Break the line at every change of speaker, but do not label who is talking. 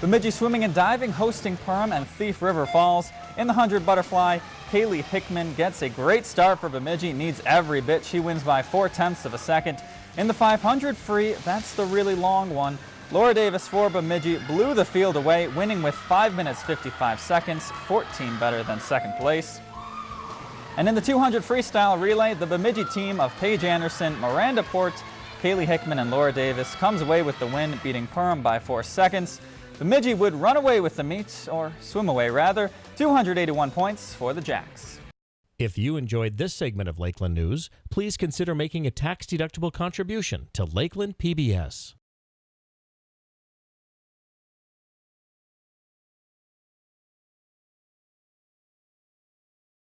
Bemidji Swimming and Diving hosting Perham and Thief River Falls. In the 100 butterfly, Kaylee Hickman gets a great start for Bemidji, needs every bit. She wins by 4 tenths of a second. In the 500 free, that's the really long one. Laura Davis for Bemidji blew the field away, winning with 5 minutes 55 seconds, 14 better than second place. And in the 200 freestyle relay, the Bemidji team of Paige Anderson, Miranda Port, Kaylee Hickman, and Laura Davis comes away with the win, beating Perham by 4 seconds. Bemidji would run away with the meet, or swim away rather, 281 points for the Jacks.
If you enjoyed this segment of Lakeland News, please consider making a tax-deductible contribution to Lakeland PBS.